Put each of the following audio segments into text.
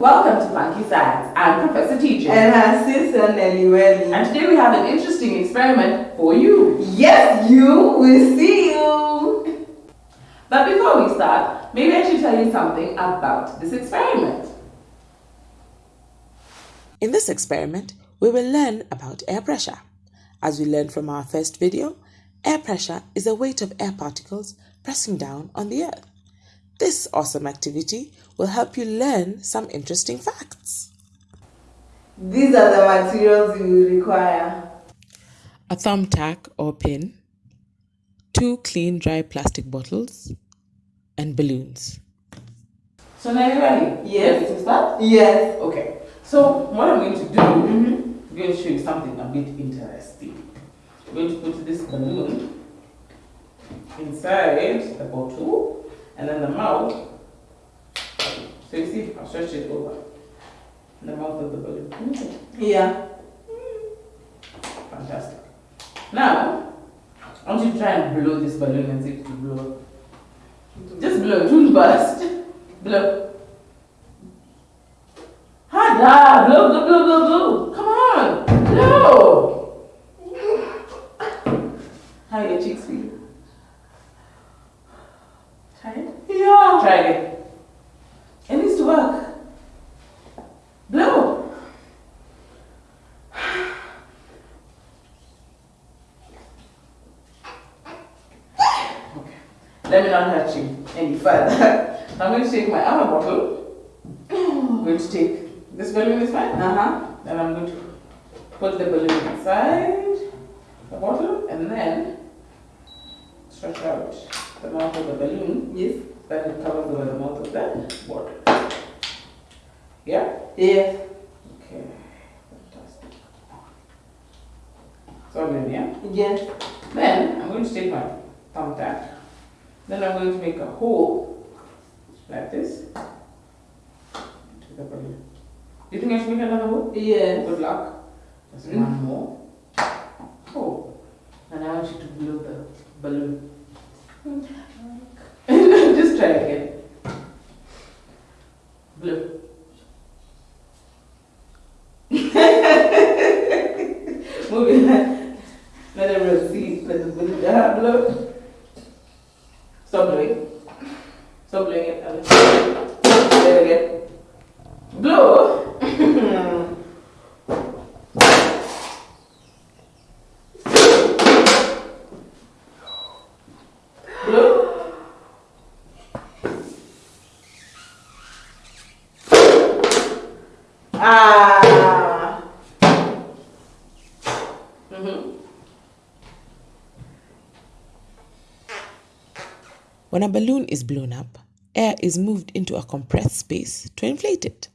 kids, welcome to Funky Science. I'm Professor TJ. And her sister Nelly Welly. And today we have an interesting experiment for you. Yes, you. We'll see you. But before we start, maybe I should tell you something about this experiment. In this experiment, we will learn about air pressure. As we learned from our first video, air pressure is the weight of air particles pressing down on the earth. This awesome activity will help you learn some interesting facts. These are the materials you will require. A thumbtack or pin, two clean dry plastic bottles, and balloons. So now you're ready? Yes. To start? Yes. Okay. So what I'm going to do, mm -hmm. I'm going to show you something a bit interesting. I'm going to put this balloon inside the bottle and then the mouth. So you see, I'll stretch it over the mouth of the balloon. Mm-hmm. Yeah. Fantastic. Now, I want you to try and blow this balloon and see if it will blow. Just blow, don't burst. Blow. Harder! Blow, blow, blow, blow, blow. Come on! Blow! How are your cheeks feel? Try it? Yeah. Try again. It needs to work. Blow. Okay. Let me not hurt you any further. I'm going to take my other bottle. I'm going to take this balloon is fine. Uh-huh. Then I'm going to put the balloon inside the bottle and then stretch out the mouth of the balloon. Yes. Then it covers over the mouth of the bottle. Yeah? Yes. Okay. Fantastic. So then, yeah? Yes. Then I'm going to take my thumbtack. Then I'm going to make a hole like this to the balloon. Do you think I should make another hole? Yes. Good luck. Just Mm. one more. Oh. And I want you to blow the balloon. Just try again. Blow. Move it. Let everyone see. Let the balloon uh, blow. Stop blowing. Stop blowing it. Alice. Say it again. Blow. Blow. Ah. Mm-hmm. When a balloon is blown up, air is moved into a compressed space to inflate it.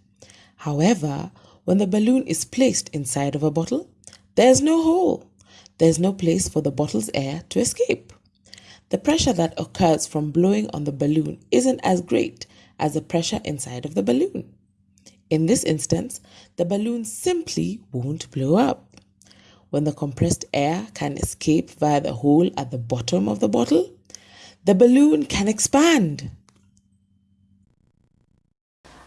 However, when the balloon is placed inside of a bottle, there's no hole. There's no place for the bottle's air to escape. The pressure that occurs from blowing on the balloon isn't as great as the pressure inside of the balloon. In this instance, the balloon simply won't blow up. When the compressed air can escape via the hole at the bottom of the bottle, the balloon can expand.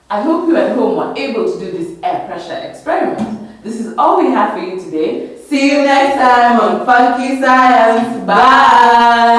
I hope you at home were able to do this air pressure experiment. This is all we have for you today. See you next time on Funky Science. Bye.